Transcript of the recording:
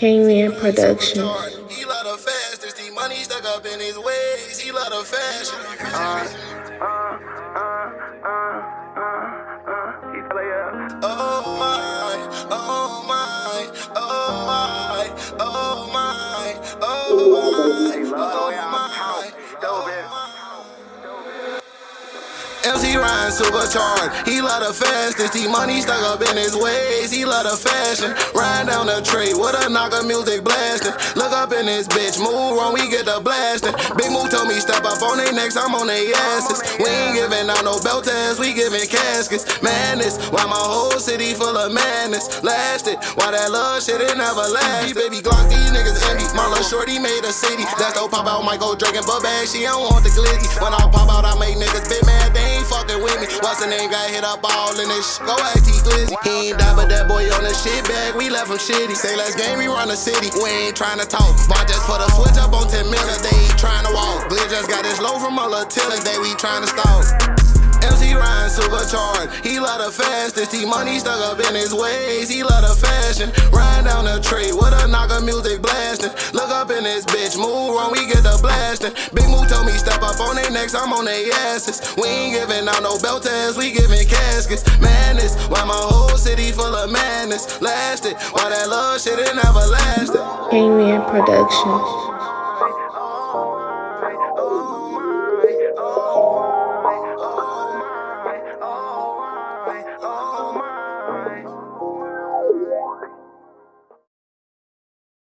K-Man Production. He love the fastest, the money stuck up in his ways. He love the fashion. Uh, uh, uh, MC Ryan supercharged. He love the fastest. He money stuck up in his ways. He love the fashion. Ride down the tray with a knocker music blasting. Look up in this bitch. Move wrong, we get the blasting. Big Move told me step up on their necks. I'm on their asses. We ain't giving out no belt tabs. We giving caskets. Madness. Why my whole city full of madness? Lasted. Why that love shit it never lasted. Baby Glock, these niggas envy. My little shorty made a city. That's no pop out. Go drinking, but bag. She don't want the glizzy. When I the name? Got hit up all in this Go ask T Glizzy. He ain't die, but that boy on the shit bag. We left him shitty. Say let's game, we run the city. We ain't trying to talk. But just put a switch up on 10 minutes. They ain't trying to walk. Glitch just got this low from a little tillers. They we trying to stalk. MC Ryan supercharged. He love the fastest. He money stuck up in his ways. He love the fashion. Ride down the tray with a knocker music blasting. Blasting. Big Move told me step up on their necks. I'm on their asses. We ain't giving out no belt tabs. We giving caskets. Madness. Why my whole city full of madness. Lasted. Why that love shit it never lasted. K-Man Production.